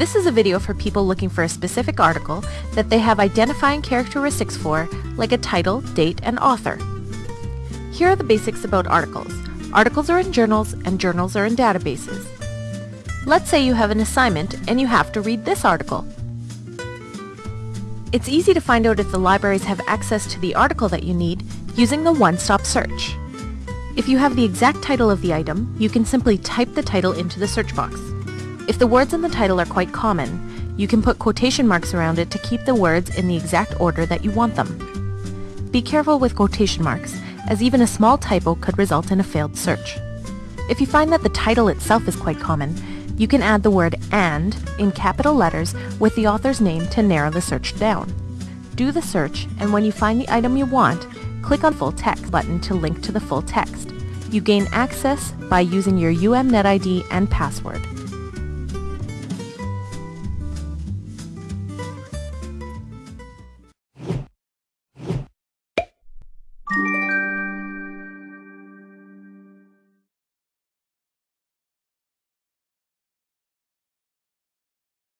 This is a video for people looking for a specific article that they have identifying characteristics for, like a title, date, and author. Here are the basics about articles. Articles are in journals, and journals are in databases. Let's say you have an assignment and you have to read this article. It's easy to find out if the libraries have access to the article that you need using the one-stop search. If you have the exact title of the item, you can simply type the title into the search box. If the words in the title are quite common, you can put quotation marks around it to keep the words in the exact order that you want them. Be careful with quotation marks, as even a small typo could result in a failed search. If you find that the title itself is quite common, you can add the word AND in capital letters with the author's name to narrow the search down. Do the search, and when you find the item you want, click on Full Text button to link to the full text. You gain access by using your UMNet ID and password.